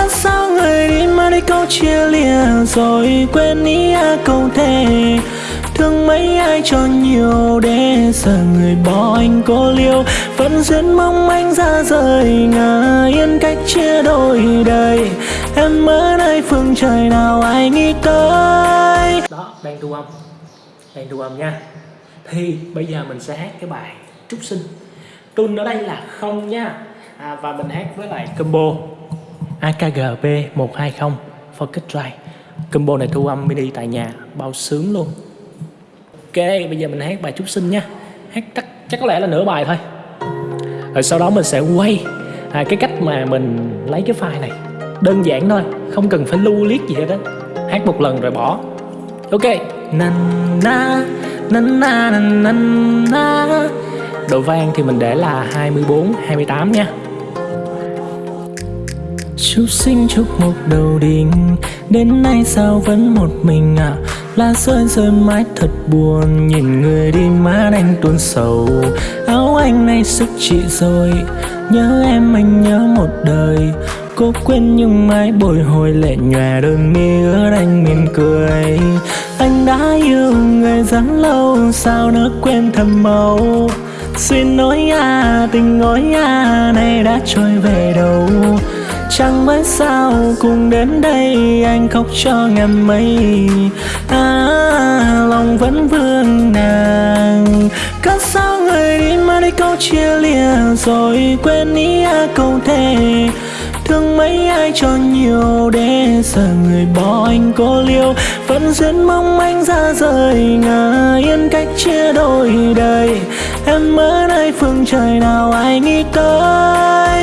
cớ sao người đi mà đi câu chia lìa rồi quên ý à câu thề. Thương mấy ai cho nhiều để giờ người bỏ anh cô liêu. Vẫn duyên mong anh ra rời ngả yên cách chia đôi đời. Em ở nơi phương trời nào ai nghĩ tới? Đó đang thu âm. Đang thu âm nha. Thì bây giờ mình sẽ hát cái bài trúc sinh. Tune ở đây là không nha. À, và mình hát với lại combo. AKGB 120 Focus Drive. Combo này thu âm mini tại nhà bao sướng luôn. Ok bây giờ mình hát bài chúc sinh nha. Hát chắc chắc có lẽ là nửa bài thôi. Rồi sau đó mình sẽ quay à, cái cách mà mình lấy cái file này. Đơn giản thôi không cần phải lưu liếc gì hết đó hát một lần rồi bỏ. Ok. Na na na na na na độ vang thì mình để là 24 28 nha. Chúc sinh chúc một đầu đình. Đến nay sao vẫn một mình à Lá rơi rơi mãi thật buồn. Nhìn người đi má anh tuôn sầu. Áo anh nay sức chị rồi. Nhớ em, anh nhớ một đời. Cố quên nhưng mãi bồi hồi lệ nhòe đôi mi ướt anh mỉm cười. Anh đã yêu người rất lâu, Sao nỡ quên thầm màu? Xin nói à tình nói à nay đã trôi về đâu? Chẳng biết sao cùng đến đây Anh khóc cho ngàn mây. À, Lòng vẫn vương nàng. Cớ sao người đi mà đi câu chia lìa Rồi quên ý à câu thề. Thương mấy ai cho nhiều để giờ người bỏ anh cô liêu. Vẫn duyên mong anh ra rời ngả yên cách chia đôi đời. Em ở nơi phương trời nào ai nghĩ tới?